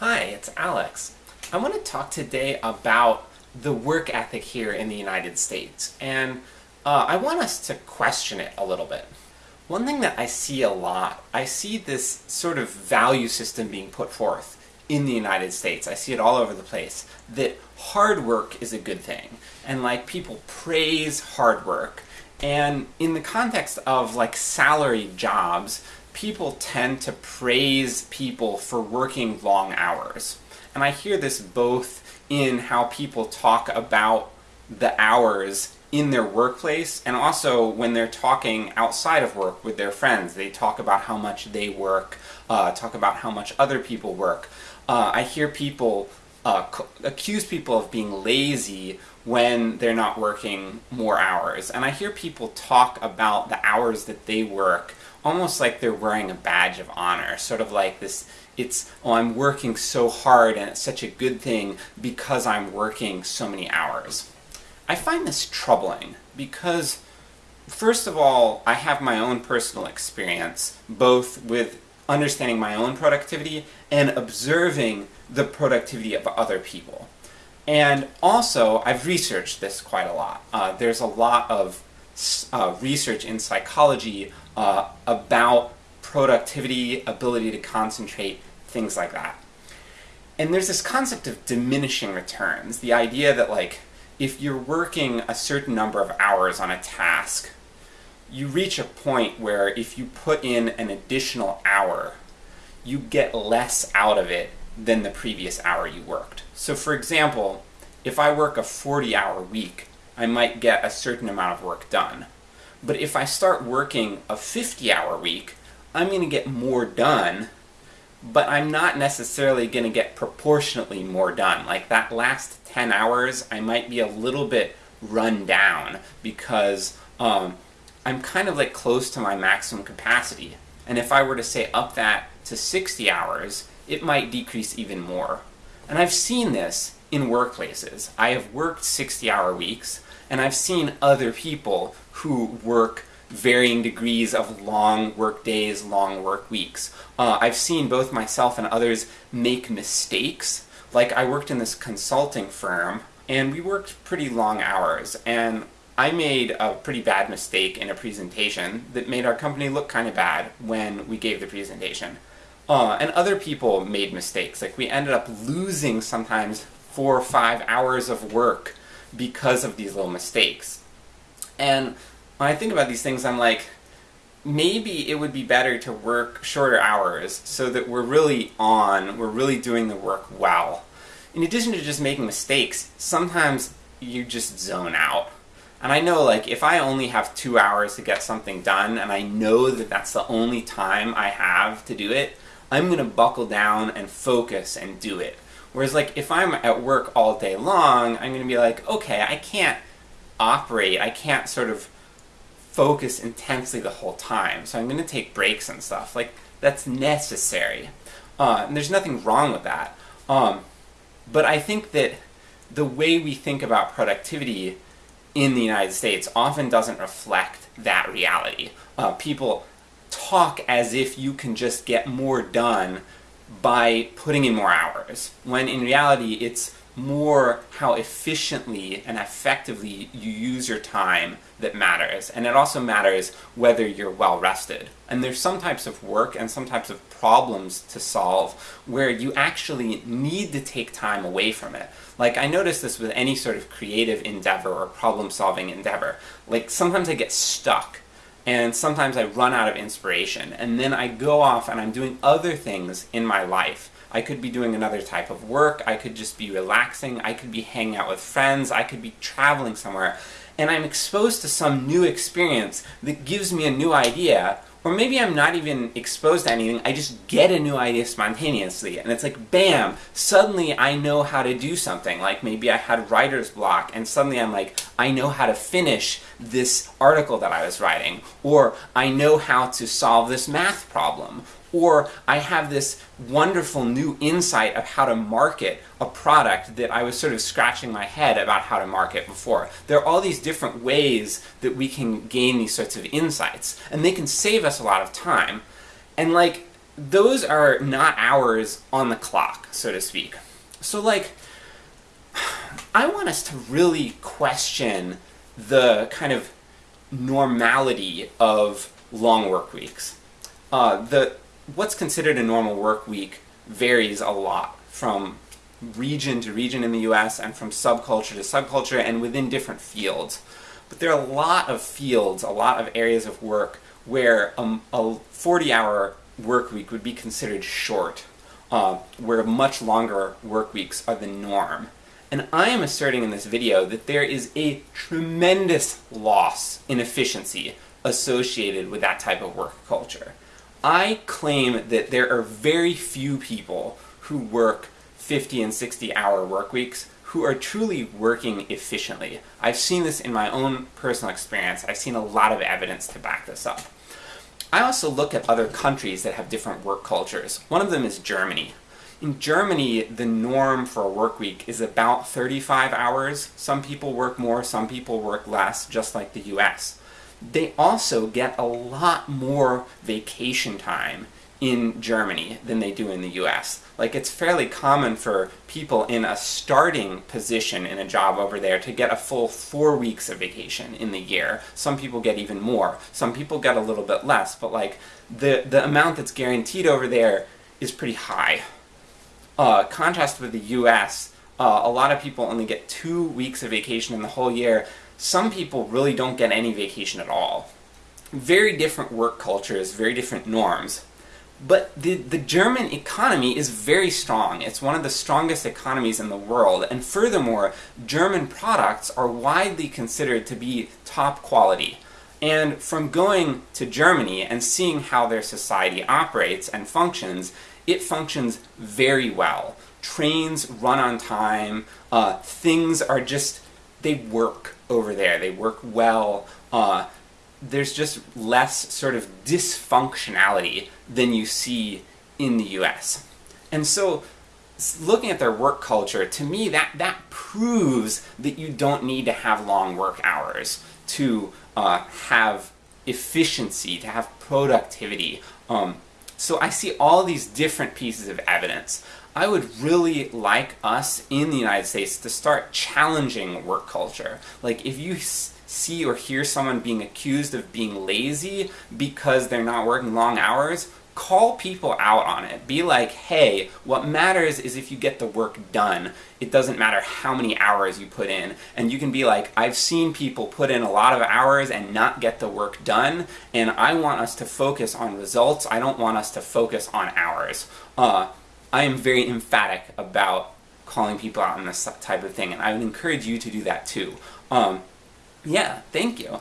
Hi, it's Alex. I want to talk today about the work ethic here in the United States, and uh, I want us to question it a little bit. One thing that I see a lot, I see this sort of value system being put forth in the United States. I see it all over the place, that hard work is a good thing, and like people praise hard work, and in the context of like salaried jobs, people tend to praise people for working long hours. And I hear this both in how people talk about the hours in their workplace, and also when they're talking outside of work with their friends. They talk about how much they work, uh, talk about how much other people work. Uh, I hear people uh, accuse people of being lazy when they're not working more hours. And I hear people talk about the hours that they work almost like they're wearing a badge of honor, sort of like this, it's, oh I'm working so hard and it's such a good thing because I'm working so many hours. I find this troubling because first of all, I have my own personal experience, both with understanding my own productivity and observing the productivity of other people. And also, I've researched this quite a lot. Uh, there's a lot of uh, research in psychology uh, about productivity, ability to concentrate, things like that. And there's this concept of diminishing returns, the idea that like, if you're working a certain number of hours on a task, you reach a point where if you put in an additional hour, you get less out of it than the previous hour you worked. So for example, if I work a 40 hour week, I might get a certain amount of work done. But if I start working a 50 hour week, I'm going to get more done, but I'm not necessarily going to get proportionately more done. Like that last 10 hours, I might be a little bit run down because um, I'm kind of like close to my maximum capacity. And if I were to say up that to 60 hours, it might decrease even more. And I've seen this in workplaces. I have worked 60 hour weeks, and I've seen other people who work varying degrees of long work days, long work weeks. Uh, I've seen both myself and others make mistakes. Like I worked in this consulting firm, and we worked pretty long hours, and I made a pretty bad mistake in a presentation that made our company look kind of bad when we gave the presentation. Uh, and other people made mistakes, like we ended up losing sometimes four or five hours of work because of these little mistakes. And when I think about these things, I'm like, maybe it would be better to work shorter hours so that we're really on, we're really doing the work well. In addition to just making mistakes, sometimes you just zone out. And I know like if I only have two hours to get something done and I know that that's the only time I have to do it, I'm gonna buckle down and focus and do it. Whereas like if I'm at work all day long, I'm to be like, okay, I can't operate, I can't sort of focus intensely the whole time, so I'm to take breaks and stuff. Like, that's necessary. Uh, and there's nothing wrong with that. Um, but I think that the way we think about productivity in the United States often doesn't reflect that reality. Uh, people talk as if you can just get more done by putting in more hours, when in reality it's more how efficiently and effectively you use your time that matters. And it also matters whether you're well rested. And there's some types of work and some types of problems to solve where you actually need to take time away from it. Like I notice this with any sort of creative endeavor or problem solving endeavor. Like sometimes I get stuck and sometimes I run out of inspiration, and then I go off and I'm doing other things in my life. I could be doing another type of work, I could just be relaxing, I could be hanging out with friends, I could be traveling somewhere, and I'm exposed to some new experience that gives me a new idea, or maybe I'm not even exposed to anything, I just get a new idea spontaneously, and it's like bam, suddenly I know how to do something, like maybe I had writer's block, and suddenly I'm like, I know how to finish this article that I was writing, or I know how to solve this math problem, or I have this wonderful new insight of how to market a product that I was sort of scratching my head about how to market before. There are all these different ways that we can gain these sorts of insights, and they can save us a lot of time. And like, those are not hours on the clock, so to speak. So like, I want us to really question the kind of normality of long work weeks. Uh, the what's considered a normal work week varies a lot from region to region in the US and from subculture to subculture and within different fields. But there are a lot of fields, a lot of areas of work where a 40 hour work week would be considered short, uh, where much longer work weeks are the norm. And I am asserting in this video that there is a tremendous loss in efficiency associated with that type of work culture. I claim that there are very few people who work 50 and 60 hour work weeks who are truly working efficiently. I've seen this in my own personal experience. I've seen a lot of evidence to back this up. I also look at other countries that have different work cultures. One of them is Germany. In Germany, the norm for a work week is about 35 hours. Some people work more, some people work less, just like the US. They also get a lot more vacation time in Germany than they do in the US. Like it's fairly common for people in a starting position in a job over there to get a full four weeks of vacation in the year. Some people get even more. Some people get a little bit less, but like the, the amount that's guaranteed over there is pretty high. Uh, contrast with the US, uh, a lot of people only get two weeks of vacation in the whole year. Some people really don't get any vacation at all. Very different work cultures, very different norms. But the, the German economy is very strong. It's one of the strongest economies in the world, and furthermore, German products are widely considered to be top quality. And from going to Germany and seeing how their society operates and functions, it functions very well. Trains run on time, uh, things are just, they work over there, they work well. Uh, there's just less sort of dysfunctionality than you see in the US. And so, looking at their work culture, to me that, that proves that you don't need to have long work hours to uh, have efficiency, to have productivity. Um, so I see all these different pieces of evidence. I would really like us in the United States to start challenging work culture. Like if you see or hear someone being accused of being lazy because they're not working long hours, call people out on it. Be like, hey, what matters is if you get the work done. It doesn't matter how many hours you put in. And you can be like, I've seen people put in a lot of hours and not get the work done, and I want us to focus on results, I don't want us to focus on hours. Uh, I am very emphatic about calling people out on this type of thing, and I would encourage you to do that too. Um, yeah, thank you.